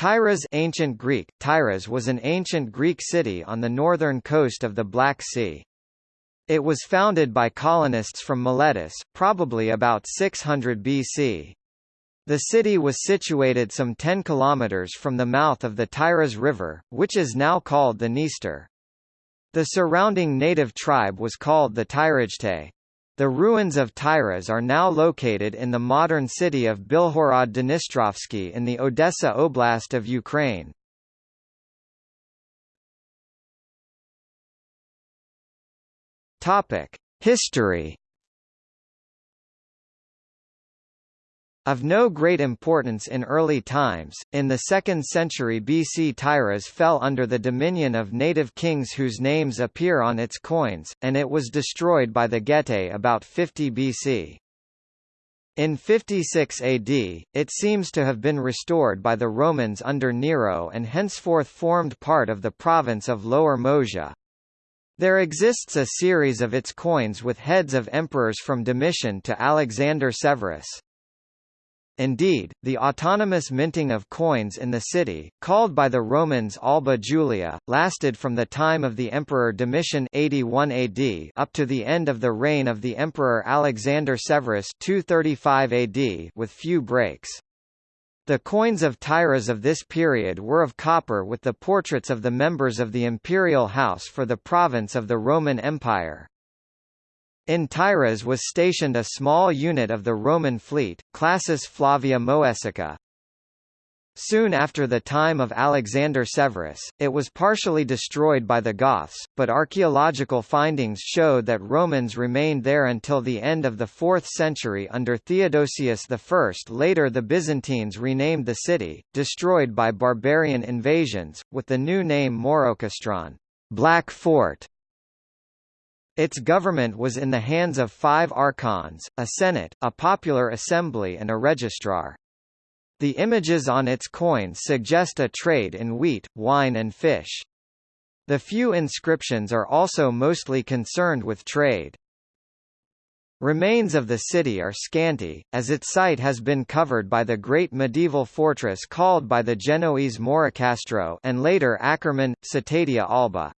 Tyras ancient Greek, Tyras was an ancient Greek city on the northern coast of the Black Sea. It was founded by colonists from Miletus, probably about 600 BC. The city was situated some 10 kilometers from the mouth of the Tyras River, which is now called the Dniester. The surrounding native tribe was called the Tyragetae. The ruins of Tyras are now located in the modern city of Bilhorod Dnistrovsky in the Odessa Oblast of Ukraine. History Of no great importance in early times, in the 2nd century BC Tyras fell under the dominion of native kings whose names appear on its coins, and it was destroyed by the Getae about 50 BC. In 56 AD, it seems to have been restored by the Romans under Nero and henceforth formed part of the province of Lower Moesia. There exists a series of its coins with heads of emperors from Domitian to Alexander Severus. Indeed, the autonomous minting of coins in the city, called by the Romans Alba Julia, lasted from the time of the Emperor Domitian 81 AD up to the end of the reign of the Emperor Alexander Severus 235 AD with few breaks. The coins of Tyras of this period were of copper with the portraits of the members of the imperial house for the province of the Roman Empire. In Tyras was stationed a small unit of the Roman fleet, Classis Flavia Moesica. Soon after the time of Alexander Severus, it was partially destroyed by the Goths, but archaeological findings showed that Romans remained there until the end of the 4th century under Theodosius I. Later the Byzantines renamed the city, destroyed by barbarian invasions, with the new name Maurocastron Black Fort. Its government was in the hands of five archons, a senate, a popular assembly and a registrar. The images on its coins suggest a trade in wheat, wine and fish. The few inscriptions are also mostly concerned with trade. Remains of the city are scanty, as its site has been covered by the great medieval fortress called by the Genoese Moricastro and later Akkerman, Cetatea Albă.